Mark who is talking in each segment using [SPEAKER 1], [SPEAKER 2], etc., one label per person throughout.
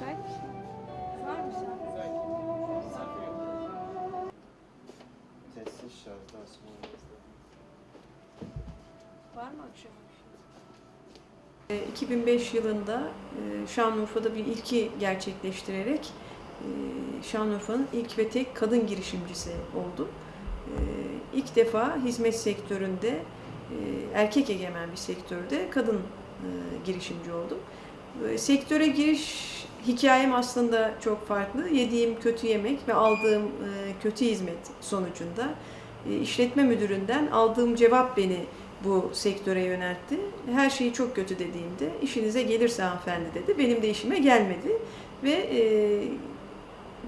[SPEAKER 1] müsait misin?
[SPEAKER 2] Var mı sen? Sessiz şarjda Var mı akşam? 2005 ee, yılında e, Şanlıurfa'da bir ilki gerçekleştirerek e, Şanlıurfa'nın ilk ve tek kadın girişimcisi oldum. E, ilk defa hizmet sektöründe, erkek egemen bir sektörde kadın girişimci oldum. E, Sektöre giriş hikayem aslında çok farklı. Yediğim kötü yemek ve aldığım e, kötü hizmet sonucunda e, işletme müdüründen aldığım cevap beni bu sektöre yöneltti. Her şeyi çok kötü dediğimde işinize gelirse hanımefendi dedi. Benim de işime gelmedi ve e,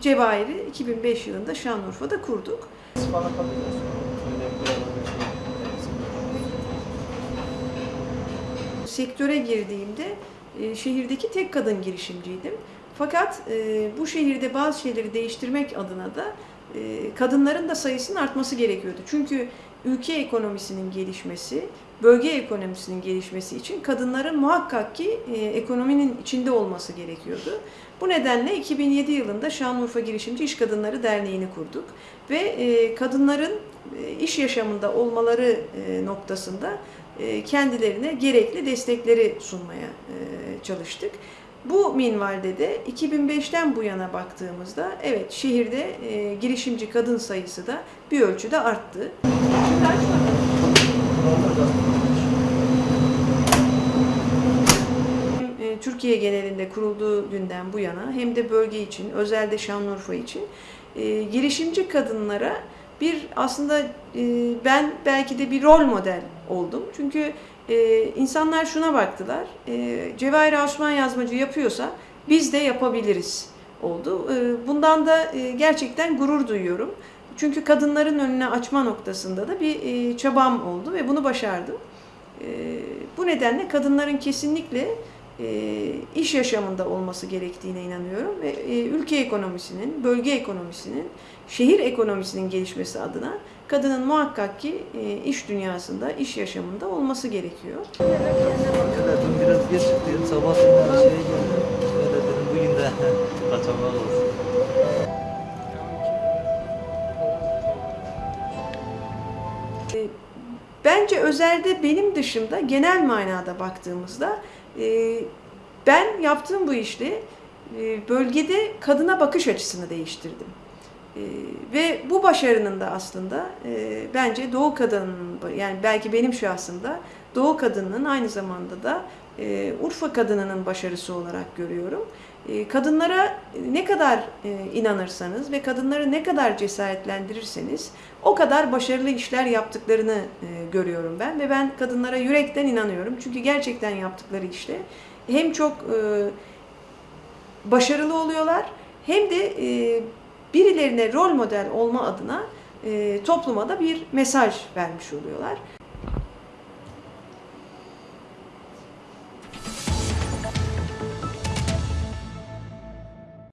[SPEAKER 2] Cevahir'i 2005 yılında Şanlıurfa'da kurduk. Sektöre girdiğimde e, şehirdeki tek kadın girişimciydim. Fakat e, bu şehirde bazı şeyleri değiştirmek adına da e, kadınların da sayısının artması gerekiyordu. Çünkü ülke ekonomisinin gelişmesi, bölge ekonomisinin gelişmesi için kadınların muhakkak ki e, ekonominin içinde olması gerekiyordu. Bu nedenle 2007 yılında Şanlıurfa Girişimci İş Kadınları Derneği'ni kurduk ve e, kadınların e, iş yaşamında olmaları e, noktasında e, kendilerine gerekli destekleri sunmaya e, çalıştık. Bu minvalde de 2005'ten bu yana baktığımızda evet şehirde e, girişimci kadın sayısı da bir ölçüde arttı. Hem e, Türkiye genelinde kurulduğu günden bu yana hem de bölge için, özelde Şanlıurfa için e, girişimci kadınlara bir aslında e, ben belki de bir rol model oldum. Çünkü e, insanlar şuna baktılar, e, Cevahir Osman yazmacı yapıyorsa biz de yapabiliriz oldu. E, bundan da e, gerçekten gurur duyuyorum. Çünkü kadınların önüne açma noktasında da bir e, çabam oldu ve bunu başardım. E, bu nedenle kadınların kesinlikle iş yaşamında olması gerektiğine inanıyorum ve e, ülke ekonomisinin, bölge ekonomisinin, şehir ekonomisinin gelişmesi adına kadının muhakkak ki e, iş dünyasında, iş yaşamında olması gerekiyor.
[SPEAKER 3] Dün biraz geç çıktım. Sabah şeye geldim. Öyle dedim bugün de kaçamak olsun.
[SPEAKER 2] Bence özelde benim dışımda genel manada baktığımızda e, ben yaptığım bu işle e, bölgede kadına bakış açısını değiştirdim. E, ve bu başarının da aslında e, bence Doğu kadının yani belki benim şahsımda Doğu kadınının aynı zamanda da e, Urfa kadınının başarısı olarak görüyorum. E, kadınlara ne kadar e, inanırsanız ve kadınları ne kadar cesaretlendirirseniz o kadar başarılı işler yaptıklarını görüyorum ben ve ben kadınlara yürekten inanıyorum. Çünkü gerçekten yaptıkları işte hem çok başarılı oluyorlar hem de birilerine rol model olma adına e, topluma da bir mesaj vermiş oluyorlar.